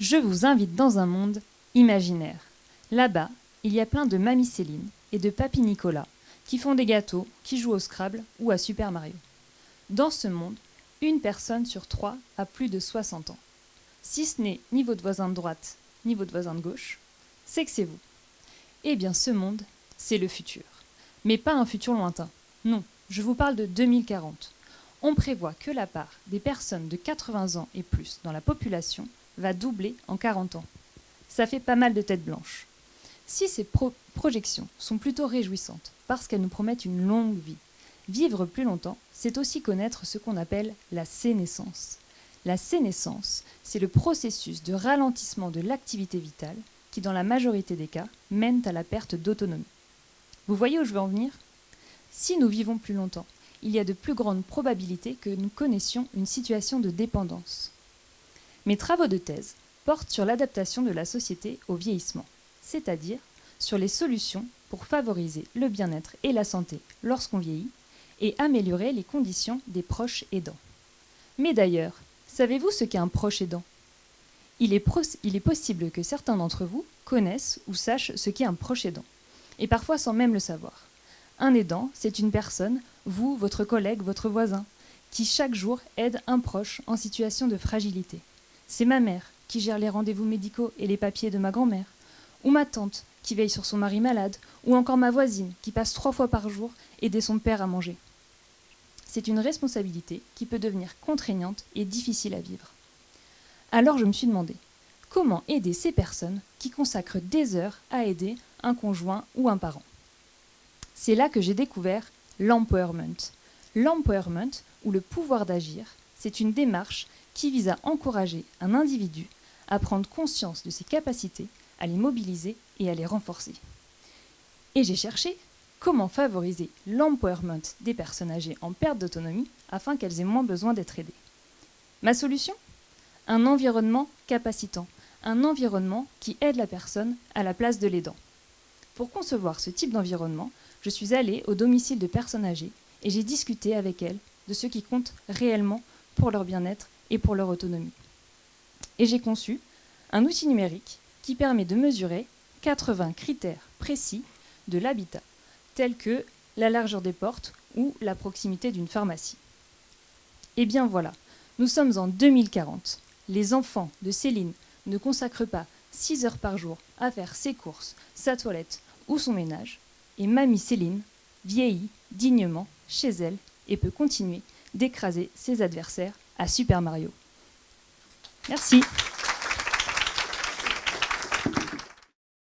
Je vous invite dans un monde imaginaire. Là-bas, il y a plein de Mamie Céline et de Papy Nicolas qui font des gâteaux, qui jouent au Scrabble ou à Super Mario. Dans ce monde, une personne sur trois a plus de 60 ans. Si ce n'est ni votre voisin de droite, ni votre voisin de gauche, c'est que c'est vous. Eh bien, ce monde, c'est le futur. Mais pas un futur lointain. Non, je vous parle de 2040. On prévoit que la part des personnes de 80 ans et plus dans la population va doubler en 40 ans. Ça fait pas mal de têtes blanches. Si ces projections sont plutôt réjouissantes, parce qu'elles nous promettent une longue vie, vivre plus longtemps, c'est aussi connaître ce qu'on appelle la sénescence. La sénescence, c'est le processus de ralentissement de l'activité vitale qui, dans la majorité des cas, mène à la perte d'autonomie. Vous voyez où je veux en venir? Si nous vivons plus longtemps, il y a de plus grandes probabilités que nous connaissions une situation de dépendance. Mes travaux de thèse portent sur l'adaptation de la société au vieillissement, c'est-à-dire sur les solutions pour favoriser le bien-être et la santé lorsqu'on vieillit et améliorer les conditions des proches aidants. Mais d'ailleurs, savez-vous ce qu'est un proche aidant? Il est, possible que certains d'entre vous connaissent ou sachent ce qu'est un proche aidant, et parfois sans même le savoir. Un aidant, c'est une personne, vous, votre collègue, votre voisin, qui chaque jour aide un proche en situation de fragilité. C'est ma mère qui gère les rendez-vous médicaux et les papiers de ma grand-mère, ou ma tante qui veille sur son mari malade, ou encore ma voisine qui passe trois fois par jour aider son père à manger. C'est une responsabilité qui peut devenir contraignante et difficile à vivre. Alors je me suis demandé, comment aider ces personnes qui consacrent des heures à aider un conjoint ou un parent? C'est là que j'ai découvert l'empowerment. L'empowerment, ou le pouvoir d'agir, c'est une démarche qui vise à encourager un individu à prendre conscience de ses capacités, à les mobiliser et à les renforcer. Et j'ai cherché comment favoriser l'empowerment des personnes âgées en perte d'autonomie afin qu'elles aient moins besoin d'être aidées. Ma solution? Un environnement capacitant, un environnement qui aide la personne à la place de l'aidant. Pour concevoir ce type d'environnement, je suis allée au domicile de personnes âgées et j'ai discuté avec elles de ce qui compte réellement pour leur bien-être et pour leur autonomie. Et j'ai conçu un outil numérique qui permet de mesurer 80 critères précis de l'habitat, tels que la largeur des portes ou la proximité d'une pharmacie. Et eh bien voilà, nous sommes en 2040. Les enfants de Céline ne consacrent pas 6 heures par jour à faire ses courses, sa toilette ou son ménage, et mamie Céline vieillit dignement chez elle et peut continuer d'écraser ses adversaires à Super Mario. Merci.